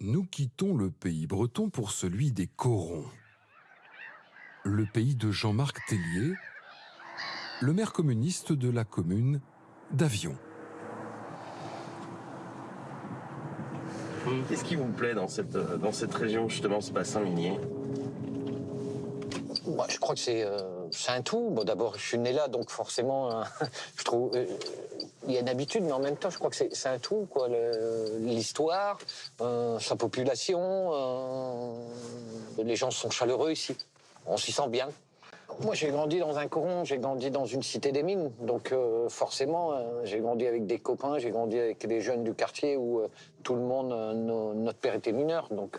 nous quittons le pays breton pour celui des Corons. Le pays de Jean-Marc Tellier, le maire communiste de la commune d'Avion. Qu'est-ce qui vous plaît dans cette, dans cette région, justement, ce bassin minier? Je crois que c'est euh, c'est un tout. Bon, D'abord, je suis né là, donc forcément, euh, euh, il y a une habitude, mais en même temps, je crois que c'est un tout, quoi. L'histoire, euh, sa population, les gens sont chaleureux ici. On s'y sent bien. Moi, j'ai grandi dans un coron, j'ai grandi dans une cité des mines, donc forcément, j'ai grandi avec des copains, j'ai grandi avec des jeunes du quartier où tout le monde, notre père était mineur, donc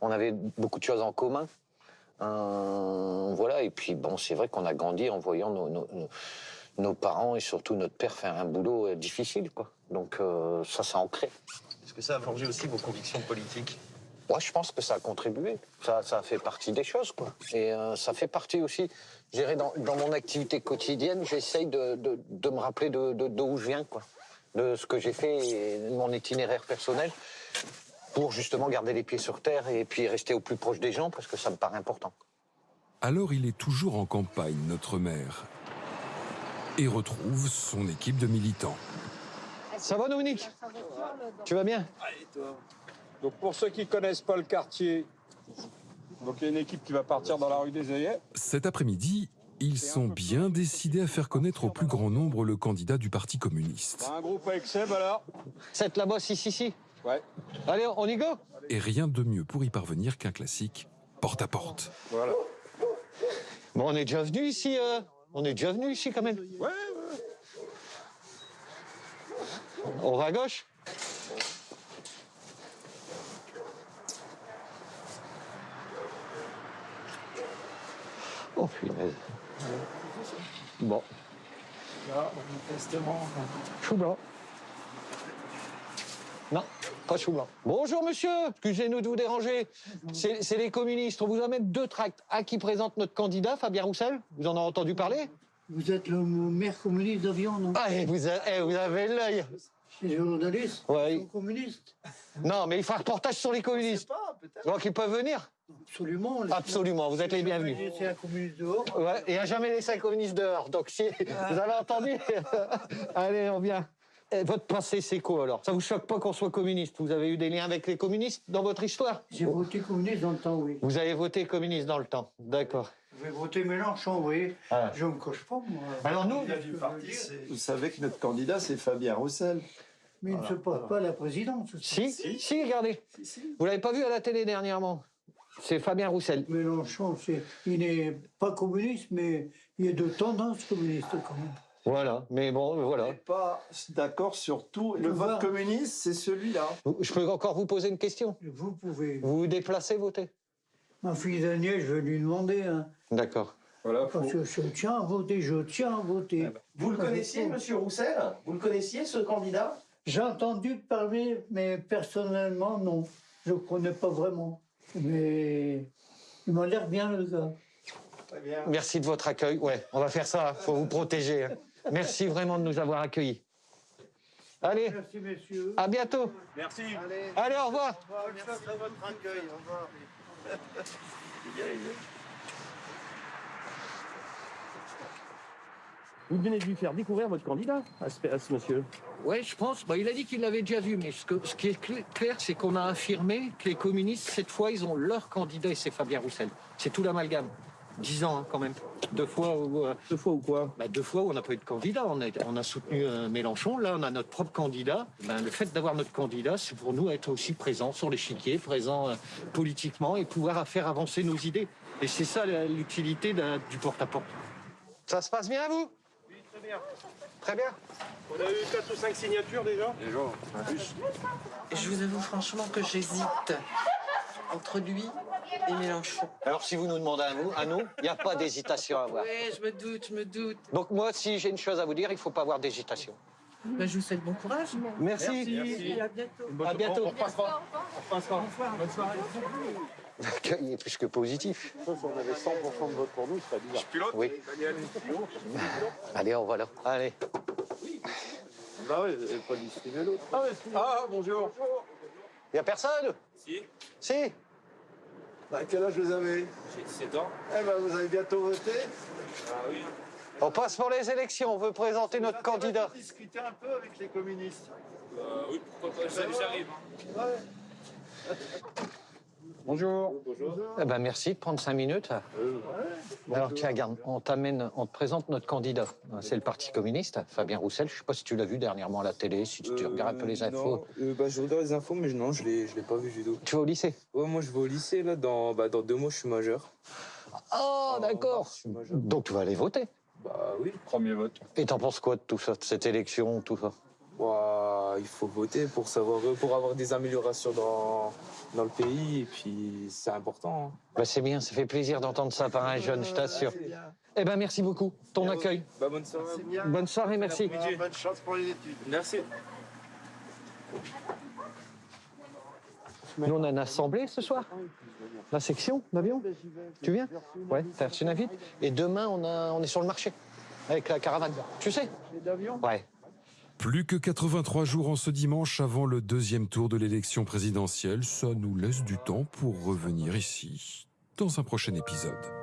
on avait beaucoup de choses en commun. Euh, voilà, et puis bon, c'est vrai qu'on a grandi en voyant nos, nos- nos- parents et surtout notre père faire un boulot euh, difficile, quoi. Donc euh, ça, ça ancré. Est-ce que ça a forgé aussi vos convictions politiques? Moi, je pense que ça a contribué. Ça, ça fait partie des choses, quoi. Et euh, ça fait partie aussi, je dirais, dans, dans mon activité quotidienne, j'essaye de, de- de me rappeler de de- d'où je viens, quoi. De ce que j'ai fait et de mon itinéraire personnel pour justement garder les pieds sur terre et puis rester au plus proche des gens parce que ça me paraît important. Alors il est toujours en campagne, notre maire, et retrouve son équipe de militants. Ça va, Dominique? Tu vas bien? Donc pour ceux qui connaissent pas le quartier, donc il y a une équipe qui va partir dans la rue des œillets. Cet après-midi, ils sont bien décidés à faire connaître au plus grand nombre le candidat du Parti communiste. Un groupe avec Seb alors Cette là-bas, si, si, si. Ouais, Allez, on y go Et rien de mieux pour y parvenir qu'un classique porte à porte. voilà. Bon, on est déjà venu ici, euh, on est déjà venu ici quand même. Ouais, ouais. On va à gauche Oh punaise. Bon. Chou blanc. Non, pas chou blanc. Bonjour monsieur, excusez-nous de vous déranger. C'est les communistes. On vous amène deux tracts. Un qui présente notre candidat, Fabien Roussel. Vous en avez entendu parler? Vous êtes le maire communiste d'Avion, non? Ah, et vous, a- eh, vous avez l'œil. Les journalistes Ouais. sont communistes? Non, mais il faut un reportage sur les communistes. Donc ils peuvent venir? Absolument. Absolument, vous êtes les bienvenus. C'est un communiste dehors. Ouais, et à jamais laissé un communiste dehors. Donc si vous avez entendu, allez, on vient. Et votre pensée, c'est quoi alors? Ça vous choque pas qu'on soit communiste? Vous avez eu des liens avec les communistes dans votre histoire? J'ai voté communiste dans le temps, oui. Vous avez voté communiste dans le temps, d'accord. J'ai voté Mélenchon, vous voyez. Ah. Je ne me coche pas, moi. Alors nous, Vous savez que notre candidat, c'est Fabien Roussel. Mais il ne se passe pas à la présidence. si, si, regardez. Vous l'avez pas vu à la télé dernièrement? C'est Fabien Roussel. Mélenchon, il n'est pas communiste, mais il est de tendance communiste quand même. Voilà, mais bon, On voilà. n'est pas d'accord sur tout. Le vote communiste, c'est celui-là. Je peux encore vous poser une question Vous pouvez. Vous vous déplacez voter Ma fille Daniel, je vais lui demander. Hein, D'accord. Voilà, faut- parce que je tiens à voter, je tiens à voter. Vous le connaissiez, monsieur Roussel? Vous le connaissiez, ce candidat? J'ai entendu parler, mais personnellement, non. Je ne connais pas vraiment. Mais il m'a l'air bien, le gars. Très bien. Merci de votre accueil. Ouais, on va faire ça. faut vous protéger. Merci vraiment de nous avoir accueillis. Allez, Merci, messieurs. à bientôt. Merci. Allez, au revoir. Merci de votre accueil. Au revoir. Vous venez de lui faire découvrir votre candidat à ce, à ce monsieur. Oui, je pense. Bah, il a dit qu'il l'avait déjà vu, mais ce, que- ce qui est cl- clair, c'est qu'on a affirmé que les communistes, cette fois, ils ont leur candidat et c'est Fabien Roussel. C'est tout l'amalgame. Dix ans, hein, quand même. Deux fois où, euh, Deux fois ou quoi bah, deux fois où on n'a pas eu de candidat. On a, on a soutenu euh, Mélenchon. Là, on a notre propre candidat. Ben, le fait d'avoir notre candidat, c'est pour nous être aussi présent sur l'échiquier, présent euh, politiquement et pouvoir faire avancer nos idées. Et c'est ça l'utilité du porte-à-porte. Ça se passe bien, vous? Oui, très bien. Très bien. On a eu 4 ou 5 signatures déjà Je vous avoue franchement que j'hésite entre lui et Mélenchon. Alors, si vous nous demandez à nous, à nous, il n'y a pas d'hésitation à avoir. Ouais, je me doute, je me doute. Donc moi, si j'ai une chose à vous dire, il ne faut pas avoir d'hésitation. Ben, je vous souhaite bon courage. Merci. Et à bientôt. À bientôt. On repassera. On repassera. Bonne soirée. L'accueil est plus que positif. Si on avait 100% de vote pour nous, ce serait bizarre. Pilote Oui. Allez, on va là. Allez. Bah oui, pas distribué l'autre. Ah, bonjour. Y a personne? Si, Si Bah, quel âge vous avez j'ai 17 ans. Eh ben, vous avez bientôt voté Ah oui. On passe pour les élections, on veut présenter notre Vous candidat. discuter un peu avec les communistes. Euh, oui, pourquoi pas, j'arrive. j'arrive. Ouais. Bonjour. Eh ben merci de prendre cinq minutes. Alors tiens, regarde, on t'amène, on te présente notre candidat. C'est le Parti communiste, Fabien Roussel. Je sais pas si tu l'as vu dernièrement à la télé, si tu, tu regardes un peu les infos. Euh, bah, je regarde les infos, mais non, je l'ai, je l'ai pas vu du tout. Tu vas au lycée Ouais, moi, je vais au lycée, là, dans, bah, dans deux mois, je suis majeur. Oh, En d'accord. mars, je suis majeur. Donc tu vas aller voter. Bah oui. Premier vote. Et t'en penses quoi de tout ça, de cette élection, tout ça? Il faut voter pour savoir, pour avoir des améliorations dans, dans le pays, et puis c'est important. hein. bah, C'est bien, ça fait plaisir d'entendre ça par un jeune, je t'assure. Eh ben merci beaucoup, ton Bien, accueil. Bah, bonne soirée. Bonne merci. Bonne chance pour les études. Merci. Nous, on a une assemblée ce soir La section d'avion Tu viens? Ouais, t'as reçu une invite Et demain, on, a, on est sur le marché, avec la caravane. Tu sais? Ouais. Plus que 83 jours en ce dimanche avant le deuxième tour de l'élection présidentielle, ça nous laisse du temps pour revenir ici dans un prochain épisode.